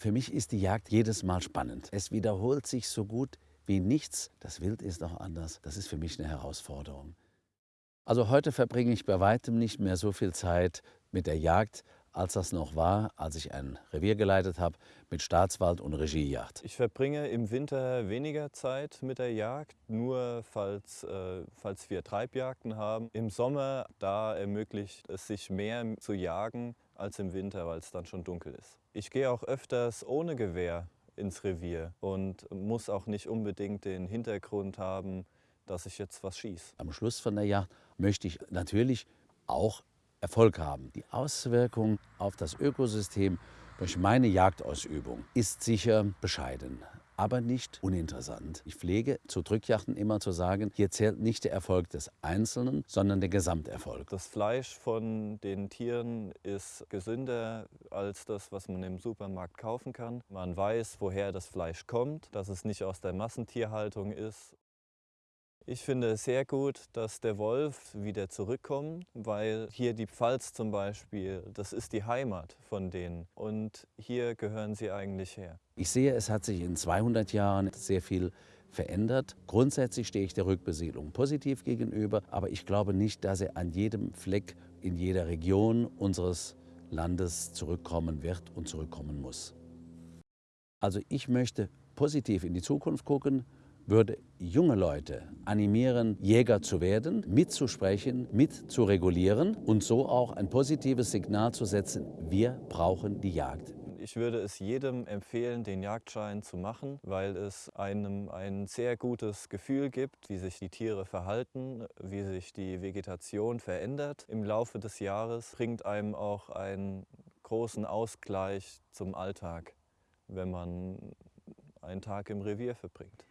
Für mich ist die Jagd jedes Mal spannend. Es wiederholt sich so gut wie nichts. Das Wild ist auch anders. Das ist für mich eine Herausforderung. Also heute verbringe ich bei weitem nicht mehr so viel Zeit mit der Jagd, als das noch war, als ich ein Revier geleitet habe mit Staatswald und Regiejagd. Ich verbringe im Winter weniger Zeit mit der Jagd, nur falls, äh, falls wir Treibjagden haben. Im Sommer, da ermöglicht es sich mehr zu jagen als im Winter, weil es dann schon dunkel ist. Ich gehe auch öfters ohne Gewehr ins Revier und muss auch nicht unbedingt den Hintergrund haben, dass ich jetzt was schieße. Am Schluss von der Jagd möchte ich natürlich auch Erfolg haben. Die Auswirkung auf das Ökosystem durch meine Jagdausübung ist sicher bescheiden, aber nicht uninteressant. Ich pflege zu Drückjachten immer zu sagen, hier zählt nicht der Erfolg des Einzelnen, sondern der Gesamterfolg. Das Fleisch von den Tieren ist gesünder als das, was man im Supermarkt kaufen kann. Man weiß, woher das Fleisch kommt, dass es nicht aus der Massentierhaltung ist. Ich finde es sehr gut, dass der Wolf wieder zurückkommt, weil hier die Pfalz zum Beispiel, das ist die Heimat von denen und hier gehören sie eigentlich her. Ich sehe, es hat sich in 200 Jahren sehr viel verändert. Grundsätzlich stehe ich der Rückbesiedlung positiv gegenüber, aber ich glaube nicht, dass er an jedem Fleck in jeder Region unseres Landes zurückkommen wird und zurückkommen muss. Also ich möchte positiv in die Zukunft gucken, würde junge Leute animieren, Jäger zu werden, mitzusprechen, mitzuregulieren und so auch ein positives Signal zu setzen, wir brauchen die Jagd. Ich würde es jedem empfehlen, den Jagdschein zu machen, weil es einem ein sehr gutes Gefühl gibt, wie sich die Tiere verhalten, wie sich die Vegetation verändert im Laufe des Jahres, bringt einem auch einen großen Ausgleich zum Alltag, wenn man einen Tag im Revier verbringt.